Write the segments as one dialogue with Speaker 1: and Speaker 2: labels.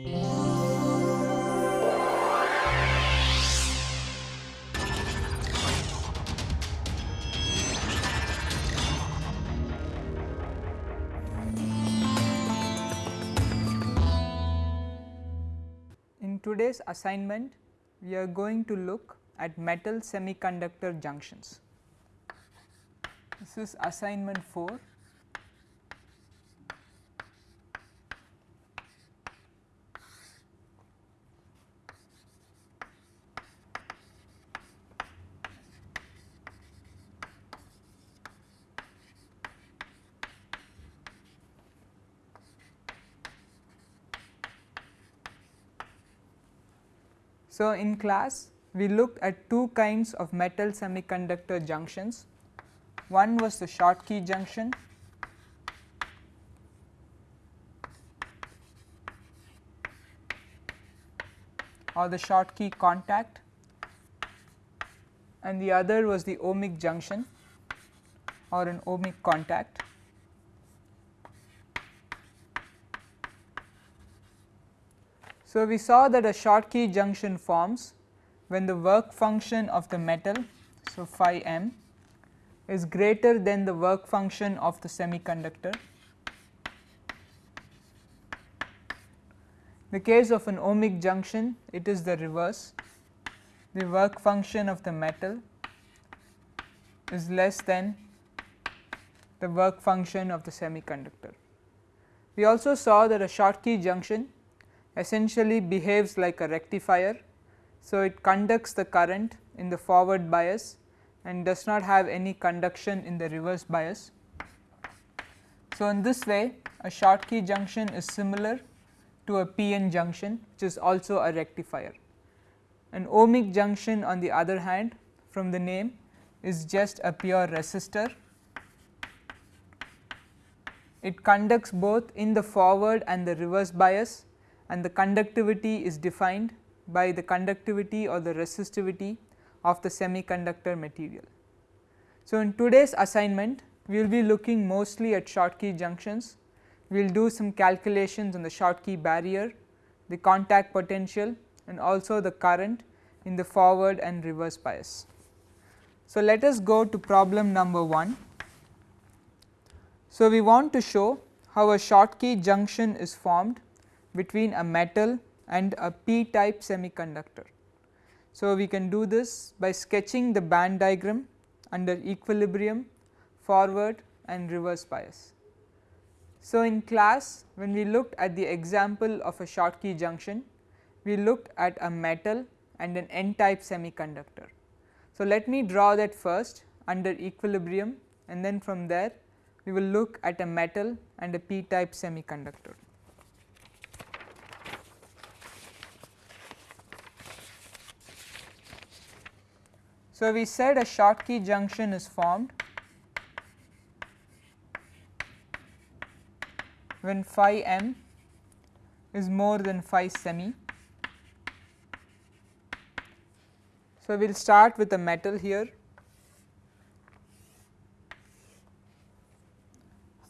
Speaker 1: In today's assignment, we are going to look at metal semiconductor junctions. This is assignment 4. So, in class we looked at two kinds of metal semiconductor junctions. One was the Schottky junction or the Schottky contact and the other was the ohmic junction or an ohmic contact. So, we saw that a Schottky junction forms when the work function of the metal, so phi m is greater than the work function of the semiconductor. The case of an ohmic junction it is the reverse, the work function of the metal is less than the work function of the semiconductor. We also saw that a Schottky junction essentially behaves like a rectifier. So, it conducts the current in the forward bias and does not have any conduction in the reverse bias. So, in this way a Schottky junction is similar to a PN junction which is also a rectifier. An ohmic junction on the other hand from the name is just a pure resistor. It conducts both in the forward and the reverse bias and the conductivity is defined by the conductivity or the resistivity of the semiconductor material. So, in today's assignment we will be looking mostly at Schottky junctions, we will do some calculations on the Schottky barrier, the contact potential and also the current in the forward and reverse bias. So, let us go to problem number 1. So, we want to show how a Schottky junction is formed between a metal and a p type semiconductor. So, we can do this by sketching the band diagram under equilibrium, forward and reverse bias. So, in class when we looked at the example of a Schottky junction, we looked at a metal and an n type semiconductor. So, let me draw that first under equilibrium and then from there we will look at a metal and a p type semiconductor. So, we said a Schottky junction is formed when phi m is more than phi semi. So, we will start with a metal here.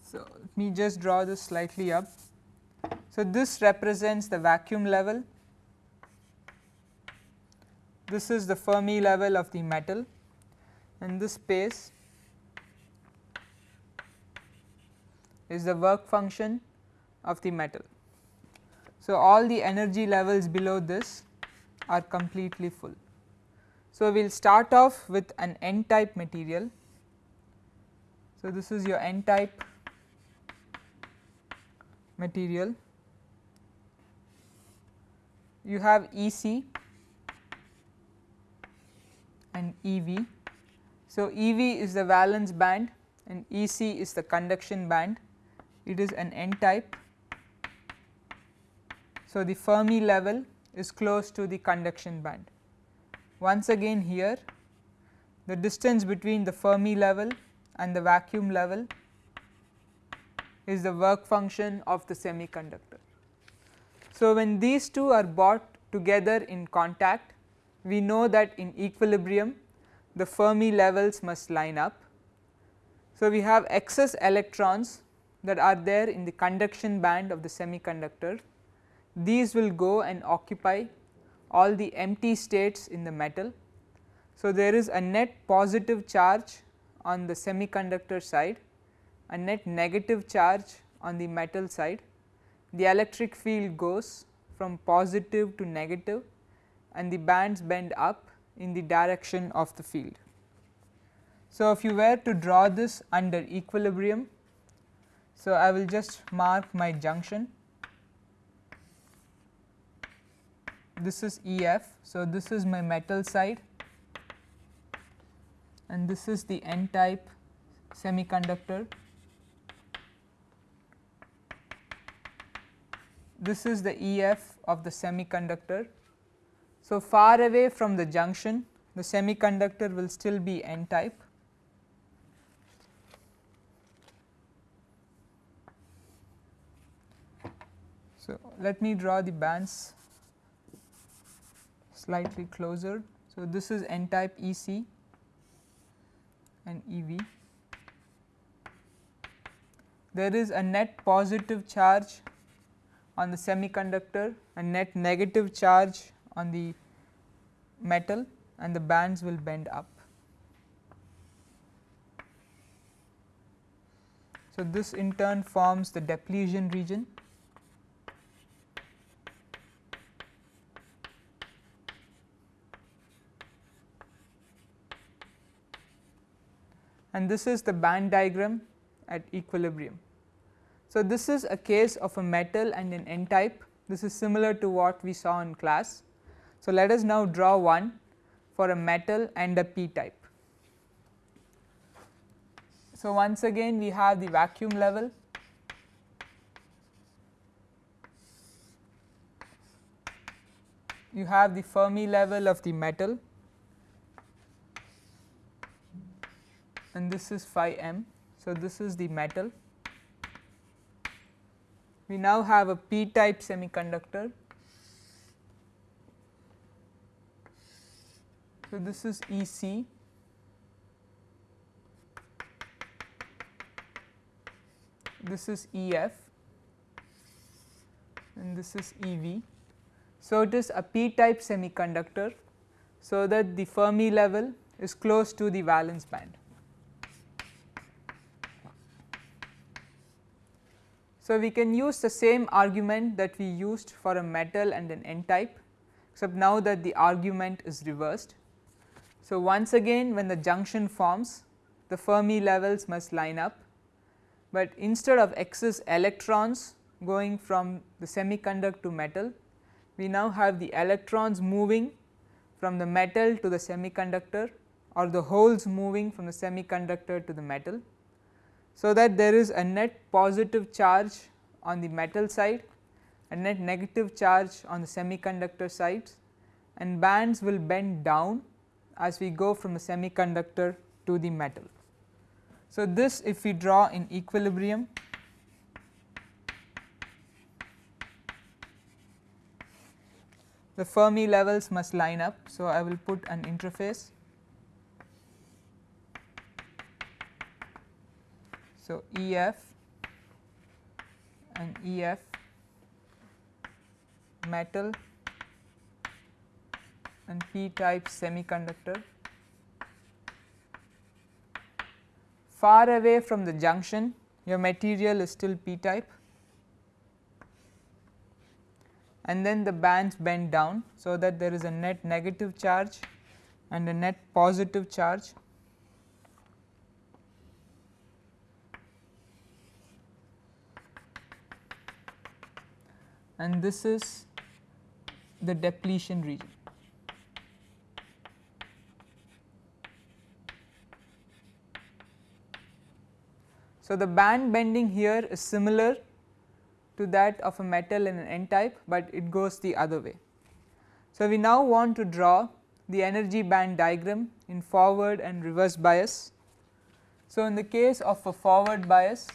Speaker 1: So, let me just draw this slightly up. So, this represents the vacuum level this is the Fermi level of the metal and this space is the work function of the metal. So, all the energy levels below this are completely full. So, we will start off with an n type material. So, this is your n type material. You have E c and EV. So, EV is the valence band and EC is the conduction band, it is an n type. So, the Fermi level is close to the conduction band. Once again here the distance between the Fermi level and the vacuum level is the work function of the semiconductor. So, when these two are brought together in contact we know that in equilibrium the Fermi levels must line up. So, we have excess electrons that are there in the conduction band of the semiconductor. these will go and occupy all the empty states in the metal. So, there is a net positive charge on the semiconductor side, a net negative charge on the metal side. The electric field goes from positive to negative and the bands bend up in the direction of the field. So, if you were to draw this under equilibrium, so I will just mark my junction. This is EF. So, this is my metal side and this is the n type semiconductor. This is the EF of the semiconductor. So, far away from the junction the semiconductor will still be n type So, let me draw the bands slightly closer. So, this is n type EC and EV. There is a net positive charge on the semiconductor and net negative charge on the metal and the bands will bend up. So, this in turn forms the depletion region and this is the band diagram at equilibrium. So, this is a case of a metal and an n type this is similar to what we saw in class. So, let us now draw one for a metal and a p type. So, once again we have the vacuum level you have the Fermi level of the metal and this is phi m. So, this is the metal. We now have a p type semiconductor. So, this is E c. This is E f and this is E v. So, it is a p type semiconductor. So, that the Fermi level is close to the valence band. So, we can use the same argument that we used for a metal and an n type except now that the argument is reversed. So, once again when the junction forms the Fermi levels must line up, but instead of excess electrons going from the semiconductor to metal, we now have the electrons moving from the metal to the semiconductor or the holes moving from the semiconductor to the metal so that there is a net positive charge on the metal side and net negative charge on the semiconductor sides and bands will bend down as we go from the semiconductor to the metal. So, this if we draw in equilibrium the Fermi levels must line up. So, I will put an interface So, E f and E f metal and p type semiconductor. Far away from the junction your material is still p type and then the bands bend down. So, that there is a net negative charge and a net positive charge and this is the depletion region. So, the band bending here is similar to that of a metal in an n type, but it goes the other way. So, we now want to draw the energy band diagram in forward and reverse bias. So, in the case of a forward bias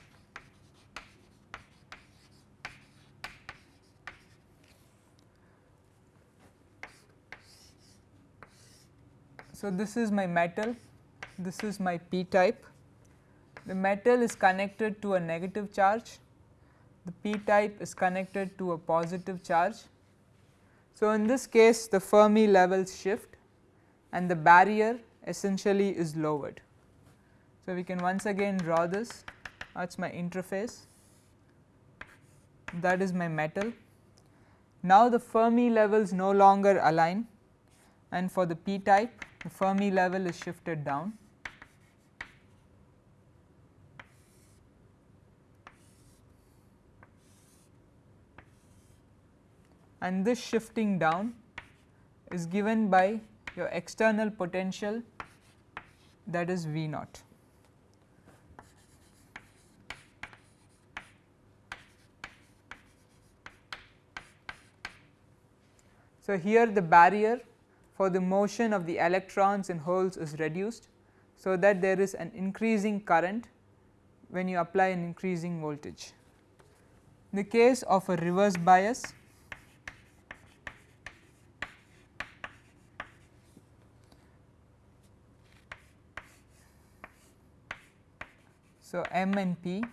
Speaker 1: So, this is my metal, this is my p type. The metal is connected to a negative charge the p type is connected to a positive charge. So, in this case the Fermi levels shift and the barrier essentially is lowered. So, we can once again draw this that is my interface that is my metal. Now, the Fermi levels no longer align and for the p type the Fermi level is shifted down. And this shifting down is given by your external potential that is V naught. So, here the barrier for the motion of the electrons and holes is reduced. So, that there is an increasing current when you apply an increasing voltage. In the case of a reverse bias So, M and P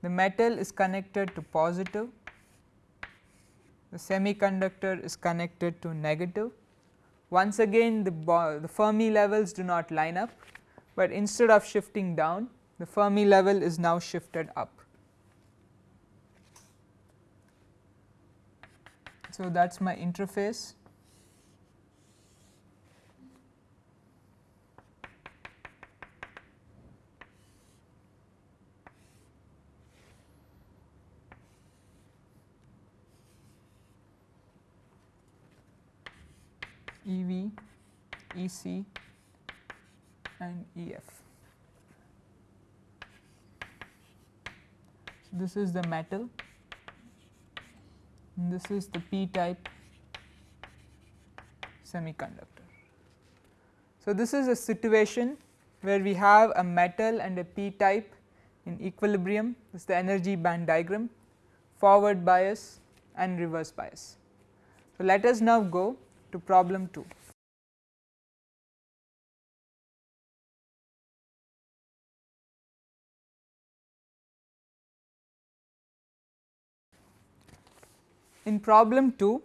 Speaker 1: the metal is connected to positive, the semiconductor is connected to negative. Once again the, the Fermi levels do not line up, but instead of shifting down the Fermi level is now shifted up. So, that is my interface EV, EC and EF. So, this is the metal this is the p type semiconductor. So, this is a situation where we have a metal and a p type in equilibrium this is the energy band diagram forward bias and reverse bias. So, let us now go to problem 2. In problem 2,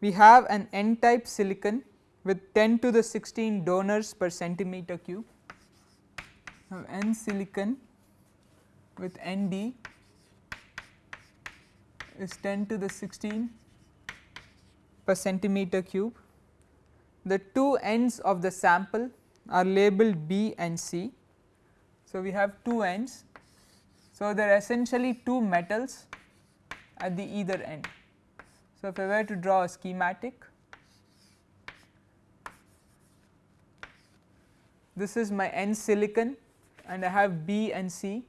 Speaker 1: we have an n type silicon with 10 to the 16 donors per centimeter cube. Now, n silicon with Nd is 10 to the 16 per centimeter cube. The two ends of the sample are labeled B and C. So, we have two ends. So, there are essentially two metals at the either end. So, if I were to draw a schematic, this is my N silicon and I have B and C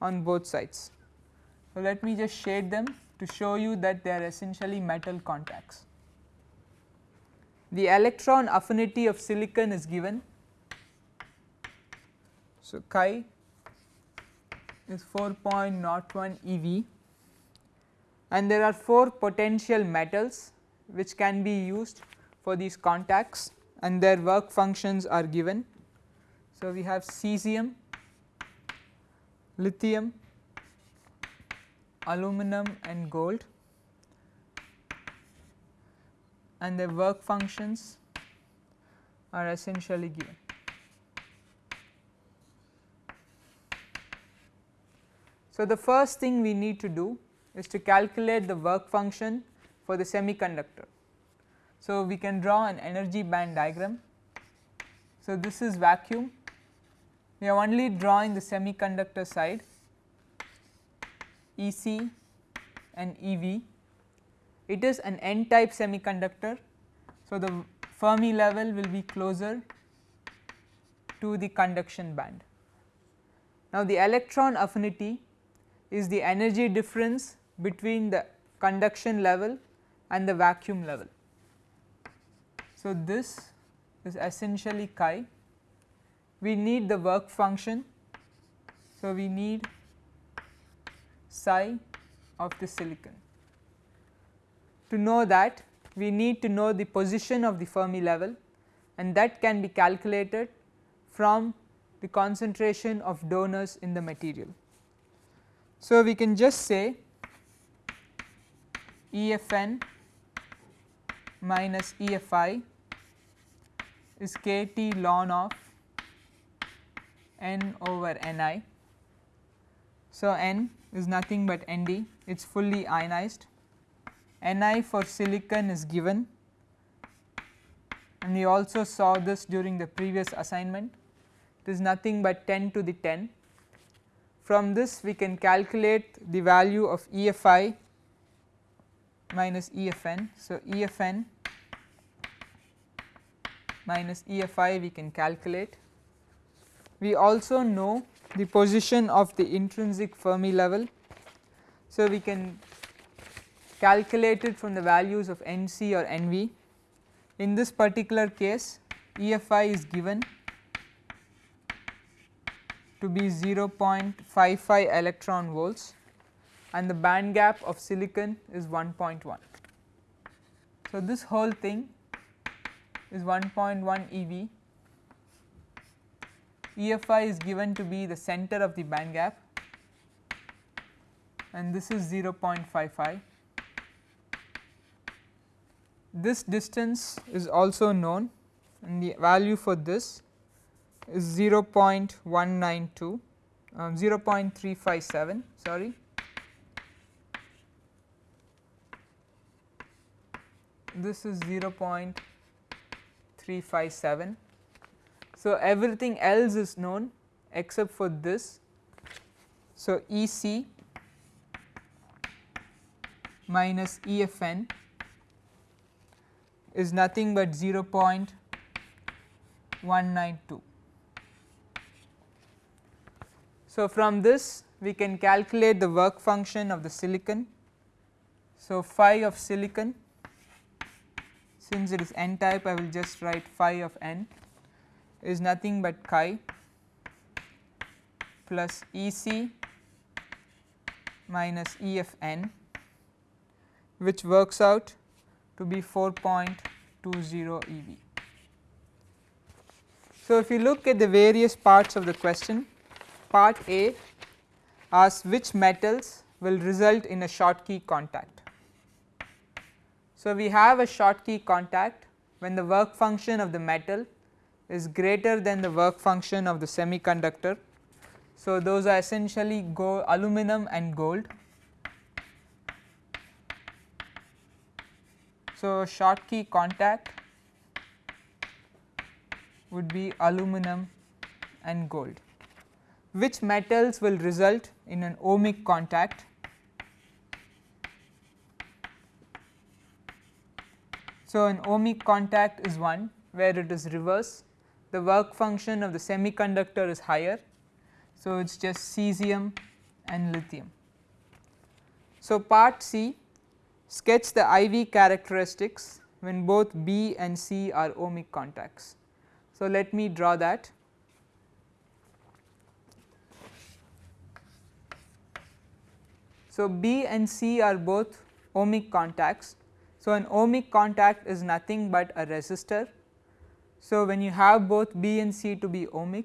Speaker 1: on both sides. So, let me just shade them to show you that they are essentially metal contacts. The electron affinity of silicon is given. So, chi is 4.01 eV and there are 4 potential metals which can be used for these contacts and their work functions are given. So, we have cesium, lithium, aluminum and gold and their work functions are essentially given. So, the first thing we need to do is to calculate the work function for the semiconductor. So, we can draw an energy band diagram. So, this is vacuum we are only drawing the semiconductor side EC and EV it is an n type semiconductor. So, the Fermi level will be closer to the conduction band. Now, the electron affinity is the energy difference between the conduction level and the vacuum level. So, this is essentially chi. We need the work function. So, we need psi of the silicon. To know that we need to know the position of the Fermi level and that can be calculated from the concentration of donors in the material. So, we can just say EFN minus EFI is kT ln of n over Ni. So, n is nothing but Nd it is fully ionized Ni for silicon is given and we also saw this during the previous assignment it is nothing but 10 to the 10. From this we can calculate the value of EFI minus EFN. So, EFN minus EFI we can calculate. We also know the position of the intrinsic Fermi level. So, we can calculate it from the values of NC or NV. In this particular case EFI is given to be 0.55 electron volts and the band gap of silicon is 1.1. So, this whole thing is 1.1 eV. EFI is given to be the center of the band gap and this is 0.55. This distance is also known and the value for this is 0.192 um, 0.357 sorry this is 0.357. So, everything else is known except for this. So, EC minus EFN is nothing but 0.192. So, from this we can calculate the work function of the silicon. So, phi of silicon since it is n type I will just write phi of n is nothing but chi plus E c minus E f n which works out to be 4.20 eV. So, if you look at the various parts of the question part A asks which metals will result in a Schottky contact. So, we have a Schottky contact when the work function of the metal is greater than the work function of the semiconductor. So, those are essentially gold, aluminum and gold. So, Schottky contact would be aluminum and gold. Which metals will result in an ohmic contact? So, an ohmic contact is one where it is reverse the work function of the semiconductor is higher. So, it is just cesium and lithium. So, part C sketch the IV characteristics when both B and C are ohmic contacts. So, let me draw that. So, B and C are both ohmic contacts so, an ohmic contact is nothing but a resistor. So, when you have both B and C to be ohmic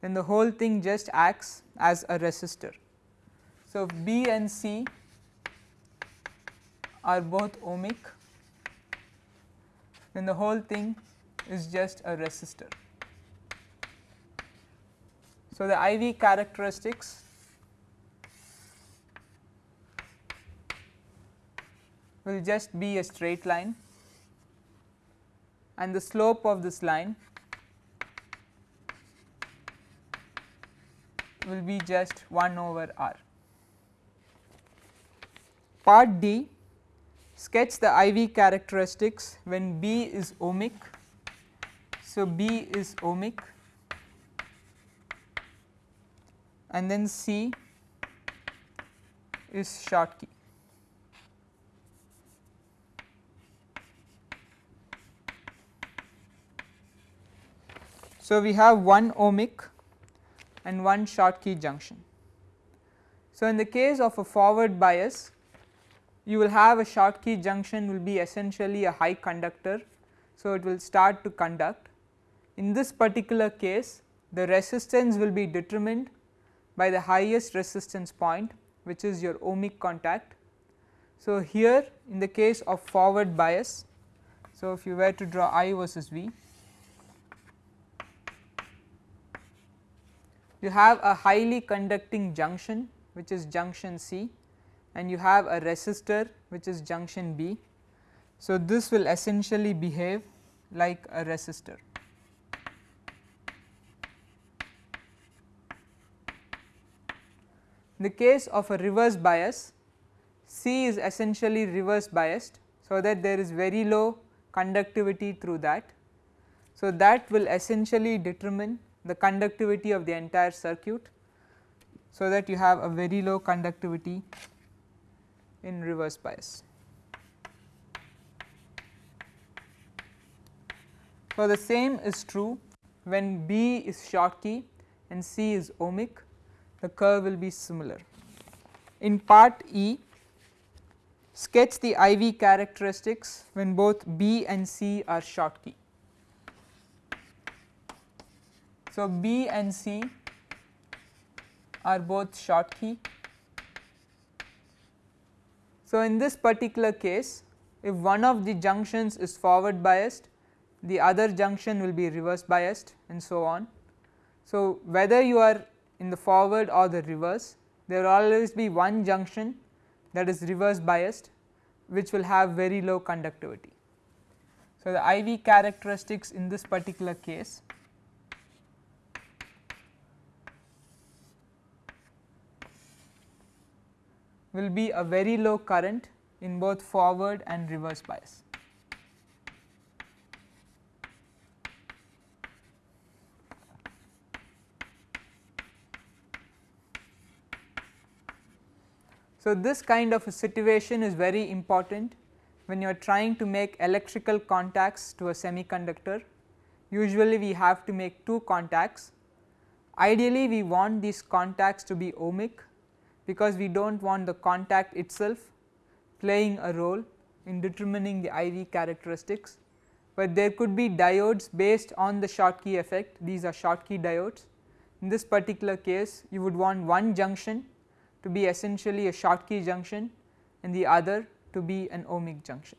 Speaker 1: then the whole thing just acts as a resistor. So, B and C are both ohmic then the whole thing is just a resistor. So, the IV characteristics will just be a straight line and the slope of this line will be just 1 over r. Part D sketch the IV characteristics when B is ohmic. So, B is ohmic and then C is Schottky. So, we have one ohmic and one Schottky junction. So, in the case of a forward bias you will have a Schottky junction will be essentially a high conductor. So, it will start to conduct. In this particular case the resistance will be determined by the highest resistance point which is your ohmic contact. So, here in the case of forward bias, so if you were to draw I versus V, you have a highly conducting junction which is junction C and you have a resistor which is junction B. So, this will essentially behave like a resistor. In the case of a reverse bias, C is essentially reverse biased. So, that there is very low conductivity through that. So, that will essentially determine the conductivity of the entire circuit. So, that you have a very low conductivity in reverse bias. So, the same is true when B is Schottky and C is ohmic the curve will be similar. In part E sketch the IV characteristics when both B and C are Schottky. So, B and C are both Schottky. So, in this particular case if one of the junctions is forward biased the other junction will be reverse biased and so on. So, whether you are in the forward or the reverse there will always be one junction that is reverse biased which will have very low conductivity. So, the IV characteristics in this particular case will be a very low current in both forward and reverse bias. So, this kind of a situation is very important when you are trying to make electrical contacts to a semiconductor. Usually we have to make two contacts. Ideally we want these contacts to be ohmic because we do not want the contact itself playing a role in determining the IV characteristics, but there could be diodes based on the Schottky effect these are Schottky diodes. In this particular case you would want one junction to be essentially a Schottky junction and the other to be an ohmic junction.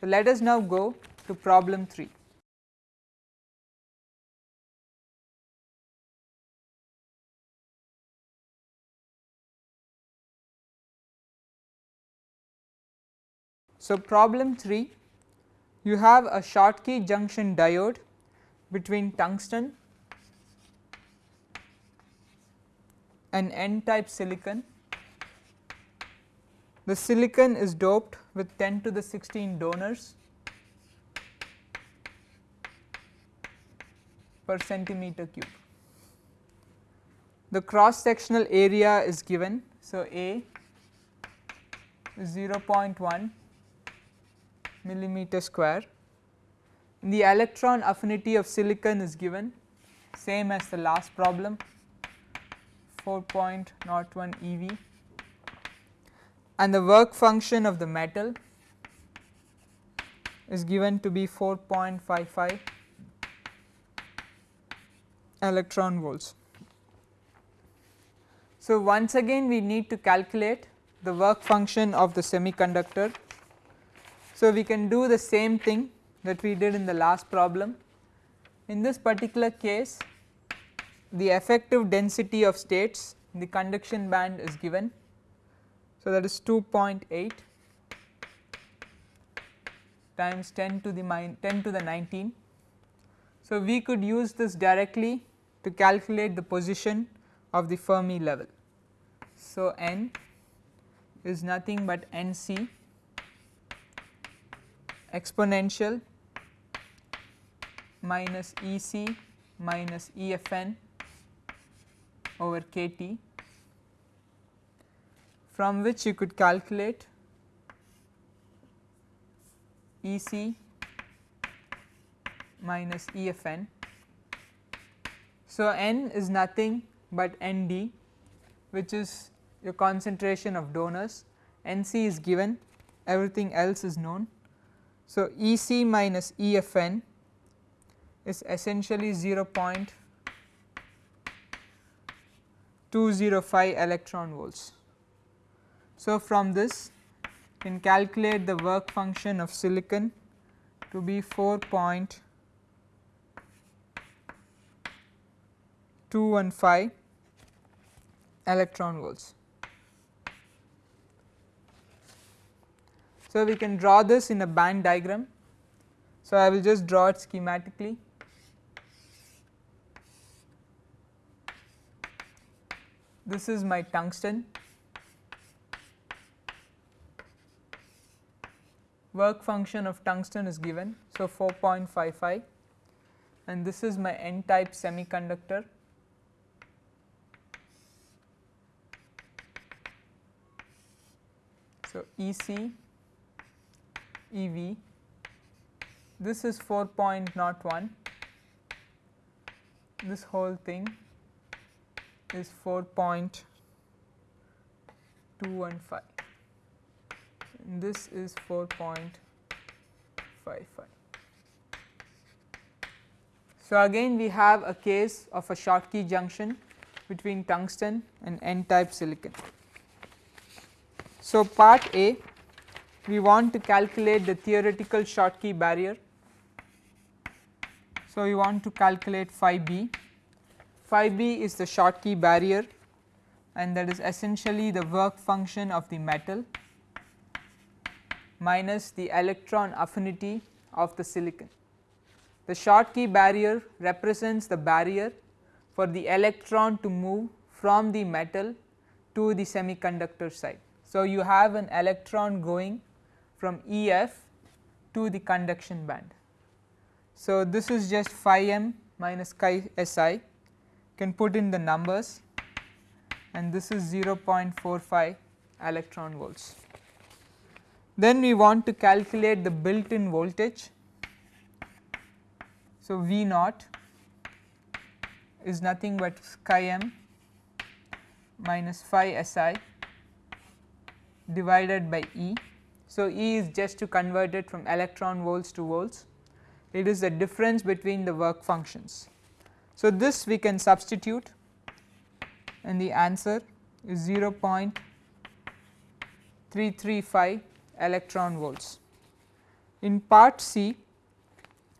Speaker 1: So, let us now go to problem 3. So, problem 3 you have a Schottky junction diode between tungsten and n type silicon. The silicon is doped with 10 to the 16 donors per centimeter cube. The cross sectional area is given. So, A is 0.1 millimeter square. The electron affinity of silicon is given same as the last problem 4.01 eV and the work function of the metal is given to be 4.55 electron volts. So, once again we need to calculate the work function of the semiconductor. So, we can do the same thing that we did in the last problem. In this particular case the effective density of states in the conduction band is given. So, that is 2.8 times 10 to the 10 to the 19. So, we could use this directly to calculate the position of the Fermi level. So, n is nothing but n c exponential minus E c minus E f n over k t from which you could calculate E c minus E f n. So, n is nothing but n d which is your concentration of donors, n c is given everything else is known. So, E c minus E f n is essentially 0. 205 electron volts. So, from this can calculate the work function of silicon to be 4.215 electron volts. So, we can draw this in a band diagram. So, I will just draw it schematically. This is my tungsten work function of tungsten is given. So, 4.55 and this is my n type semiconductor. So, EC EV this is 4.01 this whole thing is 4.215 this is 4.55. So, again we have a case of a Schottky junction between tungsten and n type silicon. So, part A we want to calculate the theoretical Schottky barrier. So, we want to calculate phi b, phi b is the Schottky barrier and that is essentially the work function of the metal minus the electron affinity of the silicon. The Schottky barrier represents the barrier for the electron to move from the metal to the semiconductor side. So, you have an electron going from EF to the conduction band. So, this is just phi m minus chi Si can put in the numbers and this is 0.45 electron volts. Then we want to calculate the built in voltage. So, V naught is nothing but chi m minus phi Si divided by E. So, E is just to convert it from electron volts to volts, it is the difference between the work functions. So, this we can substitute and the answer is 0.335 electron volts. In part C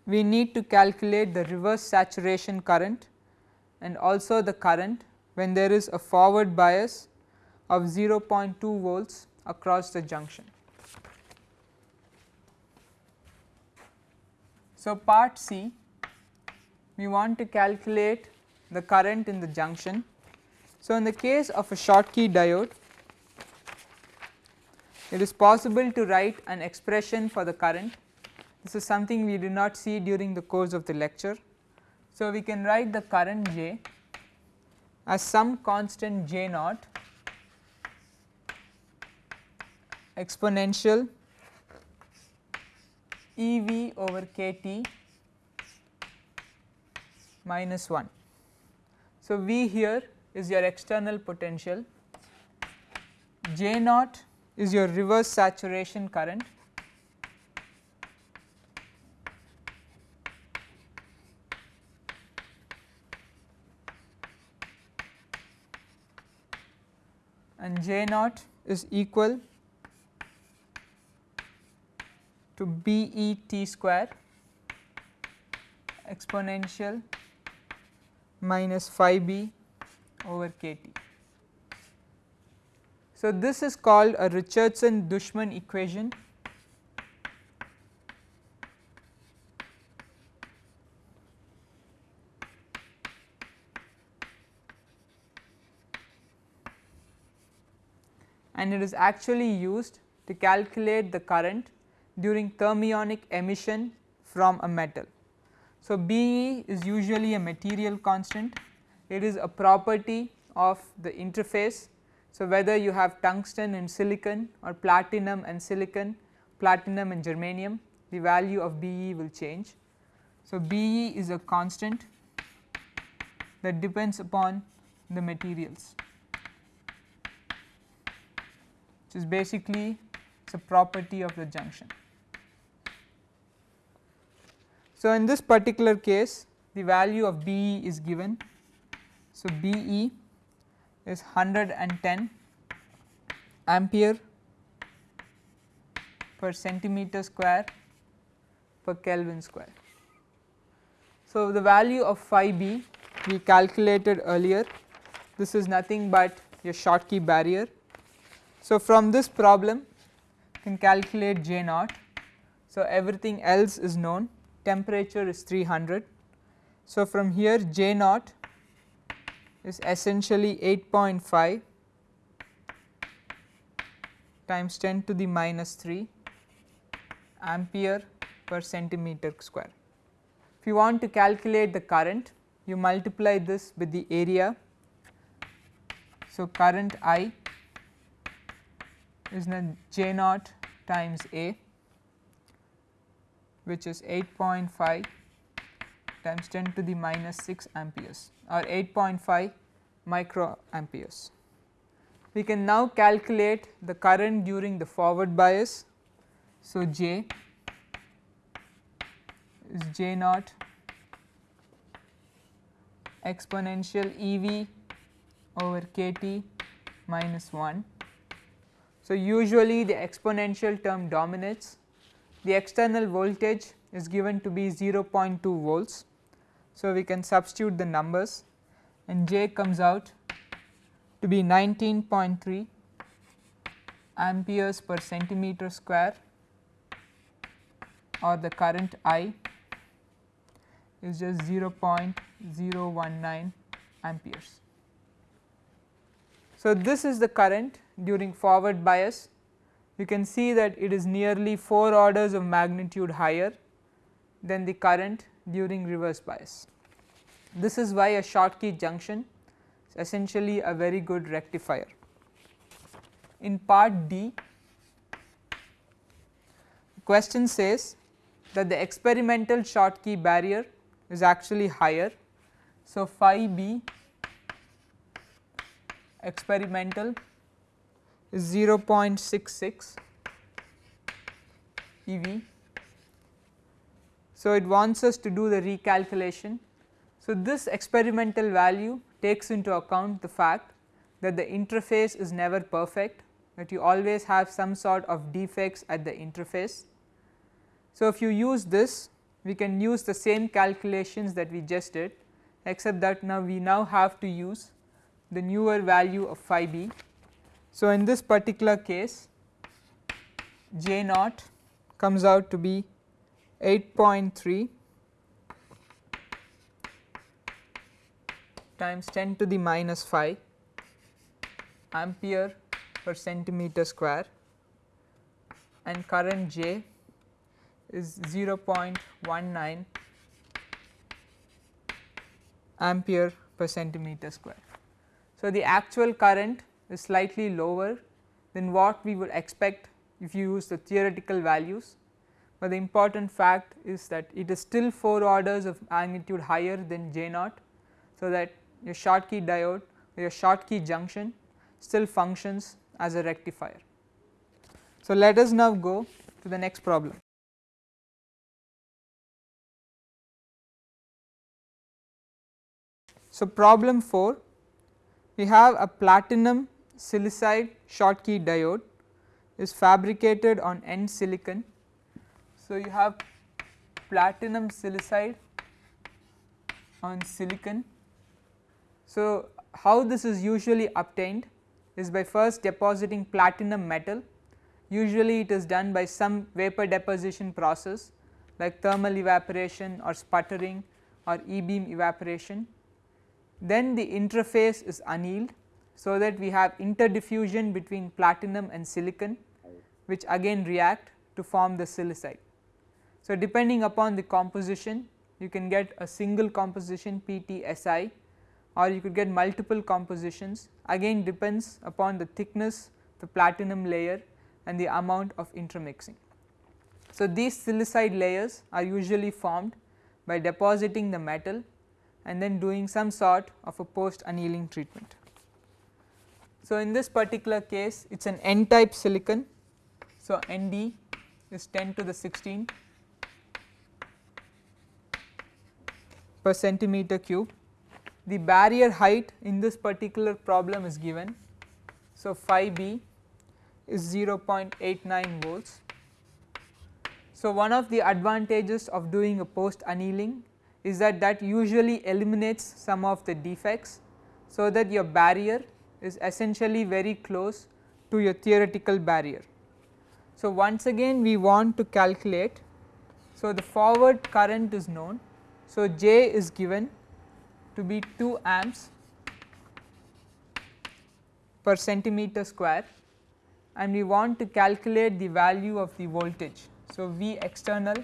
Speaker 1: we need to calculate the reverse saturation current and also the current when there is a forward bias of 0.2 volts across the junction. So, part C we want to calculate the current in the junction. So, in the case of a Schottky diode it is possible to write an expression for the current. This is something we did not see during the course of the lecture. So, we can write the current J as some constant J naught exponential EV over KT minus 1. So, V here is your external potential, J naught is your reverse saturation current and J naught is equal to B E T square exponential minus phi b over k t. So, this is called a Richardson Dushman equation. and it is actually used to calculate the current during thermionic emission from a metal. So, BE is usually a material constant, it is a property of the interface so, whether you have tungsten and silicon or platinum and silicon, platinum and germanium the value of Be will change. So, Be is a constant that depends upon the materials which is basically it is a property of the junction. So, in this particular case the value of Be is given. So, Be is 110 ampere per centimeter square per Kelvin square. So, the value of phi b we calculated earlier this is nothing but your Schottky barrier. So, from this problem you can calculate J naught. So, everything else is known temperature is 300. So, from here J naught is essentially 8.5 times 10 to the minus 3 ampere per centimeter square. If you want to calculate the current you multiply this with the area. So, current I is J naught times A which is 8.5 times 10 to the minus 6 amperes or 8.5 micro microamperes. We can now calculate the current during the forward bias. So, J is J naught exponential EV over KT minus 1. So, usually the exponential term dominates the external voltage is given to be 0.2 volts. So, we can substitute the numbers and J comes out to be 19.3 amperes per centimeter square or the current I is just 0.019 amperes. So, this is the current during forward bias you can see that it is nearly 4 orders of magnitude higher than the current during reverse bias. This is why a Schottky junction is essentially a very good rectifier. In part D, the question says that the experimental Schottky barrier is actually higher. So, phi b experimental 0.66 EV. So, it wants us to do the recalculation. So, this experimental value takes into account the fact that the interface is never perfect that you always have some sort of defects at the interface. So, if you use this we can use the same calculations that we just did except that now we now have to use the newer value of phi b so, in this particular case J naught comes out to be 8.3 times 10 to the minus 5 ampere per centimeter square and current J is 0.19 ampere per centimeter square. So, the actual current is slightly lower than what we would expect if you use the theoretical values, but the important fact is that it is still 4 orders of magnitude higher than J naught. So, that your Schottky diode or your Schottky junction still functions as a rectifier. So, let us now go to the next problem. So, problem 4 we have a platinum silicide Schottky diode is fabricated on N silicon. So, you have platinum silicide on silicon. So, how this is usually obtained is by first depositing platinum metal usually it is done by some vapor deposition process like thermal evaporation or sputtering or e beam evaporation. Then the interface is annealed so that we have interdiffusion between platinum and silicon which again react to form the silicide. So, depending upon the composition you can get a single composition PTSI or you could get multiple compositions again depends upon the thickness the platinum layer and the amount of intermixing. So, these silicide layers are usually formed by depositing the metal and then doing some sort of a post annealing treatment. So, in this particular case it is an n type silicon. So, Nd is 10 to the 16 per centimeter cube. The barrier height in this particular problem is given. So, phi b is 0.89 volts. So, one of the advantages of doing a post annealing is that that usually eliminates some of the defects. So, that your barrier is essentially very close to your theoretical barrier. So, once again we want to calculate. So, the forward current is known. So, J is given to be 2 amps per centimeter square and we want to calculate the value of the voltage. So, V external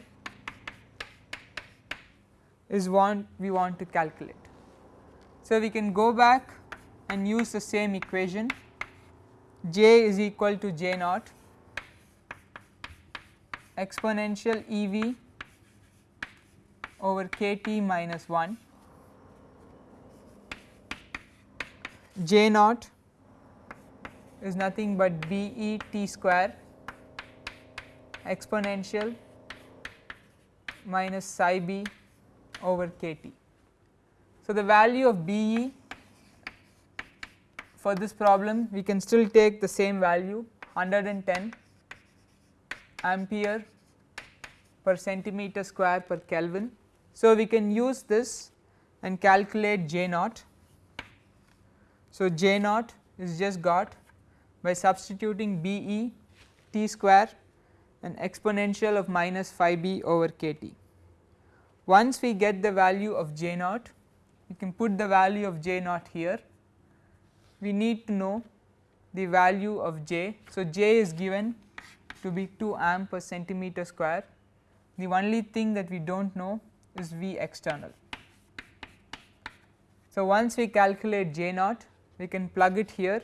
Speaker 1: is what we want to calculate. So, we can go back and use the same equation. J is equal to J naught. Exponential E v over k t minus 1 J naught is nothing but B e t square exponential minus phi b over k t. So, the value of B e for this problem we can still take the same value 110 ampere per centimeter square per Kelvin. So, we can use this and calculate J naught. So, J naught is just got by substituting B e t square and exponential of minus phi b over k t. Once we get the value of J naught, we can put the value of J naught here. We need to know the value of J. So, J is given to be 2 amp per centimeter square. The only thing that we do not know is V external. So, once we calculate J naught, we can plug it here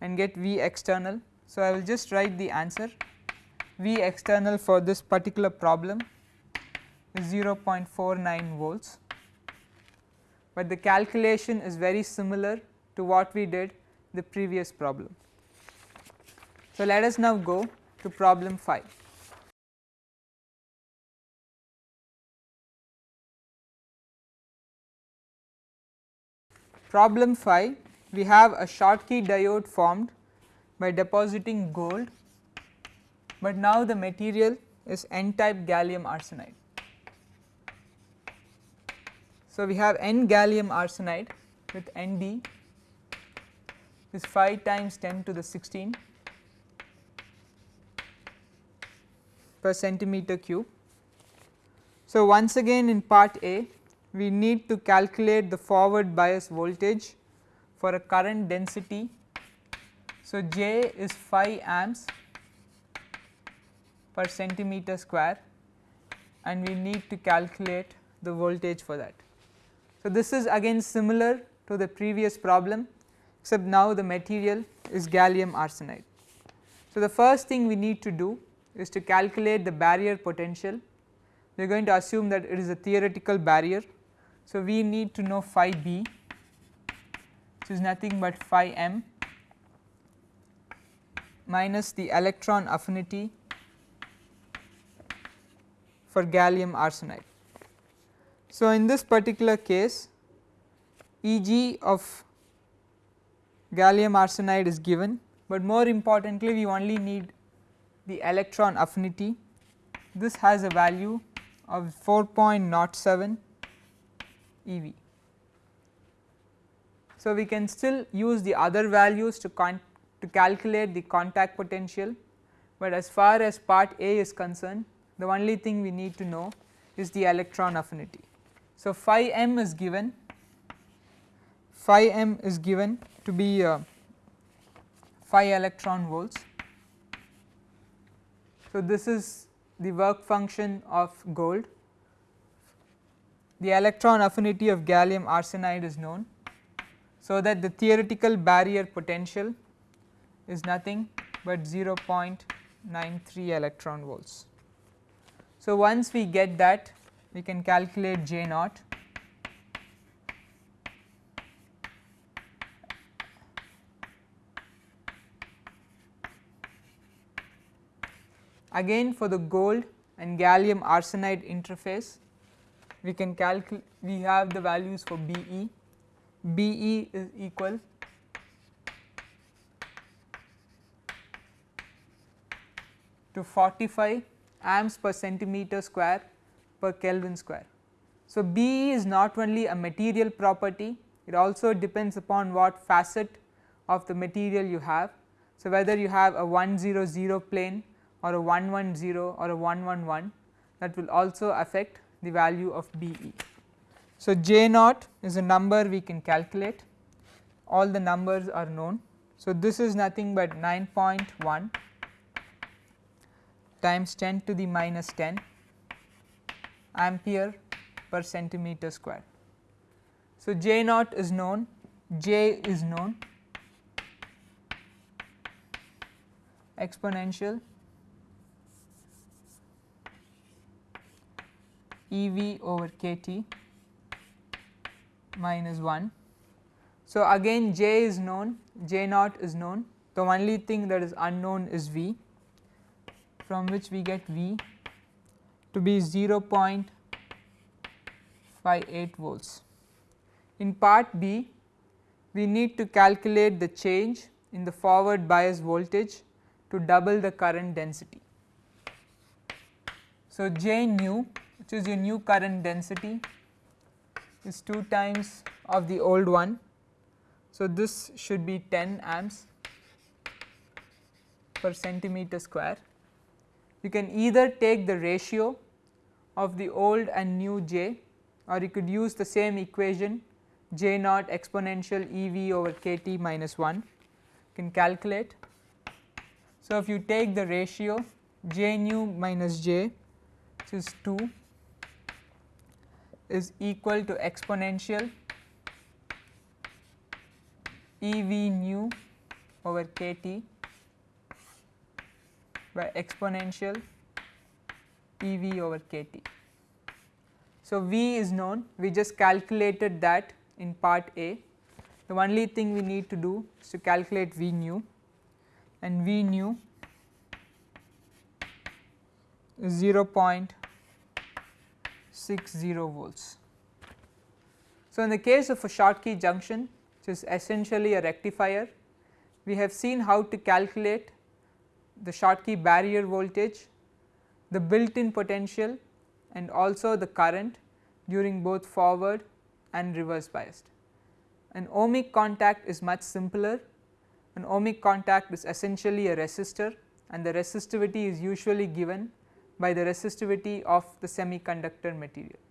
Speaker 1: and get V external. So, I will just write the answer V external for this particular problem is 0.49 volts, but the calculation is very similar to what we did the previous problem. So, let us now go to problem 5. Problem 5 we have a Schottky diode formed by depositing gold, but now the material is n type gallium arsenide. So, we have n gallium arsenide with Nd is 5 times 10 to the 16 per centimeter cube. So, once again in part A we need to calculate the forward bias voltage for a current density. So, J is 5 amps per centimeter square and we need to calculate the voltage for that. So, this is again similar to the previous problem except now the material is gallium arsenide. So, the first thing we need to do is to calculate the barrier potential. We are going to assume that it is a theoretical barrier. So, we need to know phi b which is nothing but phi m minus the electron affinity for gallium arsenide. So, in this particular case Eg of gallium arsenide is given, but more importantly we only need the electron affinity. This has a value of 4.07 eV. So, we can still use the other values to, to calculate the contact potential, but as far as part A is concerned the only thing we need to know is the electron affinity. So, phi m is given phi m is given to be uh, phi electron volts. So, this is the work function of gold. The electron affinity of gallium arsenide is known. So, that the theoretical barrier potential is nothing but 0.93 electron volts. So, once we get that we can calculate J naught. Again for the gold and gallium arsenide interface we can calculate we have the values for BE. BE is equal to 45 amps per centimeter square per Kelvin square. So, BE is not only a material property, it also depends upon what facet of the material you have. So, whether you have a 100 plane or a 110 or a 111 that will also affect the value of BE. So, J naught is a number we can calculate all the numbers are known. So, this is nothing but 9.1 times 10 to the minus 10 ampere per centimeter square. So, J naught is known, J is known exponential E v over k t minus 1. So, again J is known, J naught is known, the only thing that is unknown is V from which we get V to be 0.58 volts. In part B, we need to calculate the change in the forward bias voltage to double the current density. So, J nu which is your new current density is 2 times of the old one. So, this should be 10 amps per centimeter square. You can either take the ratio of the old and new j or you could use the same equation j naught exponential E v over k t minus 1 you can calculate. So, if you take the ratio j nu minus j which is 2 is equal to exponential E v nu over k t by exponential E v over k t. So, V is known. We just calculated that in part A. The only thing we need to do is to calculate V nu. And V nu is 0.60 volts. So, in the case of a Schottky junction which is essentially a rectifier we have seen how to calculate the Schottky barrier voltage, the built in potential and also the current during both forward and reverse biased. An ohmic contact is much simpler, an ohmic contact is essentially a resistor and the resistivity is usually given by the resistivity of the semiconductor material.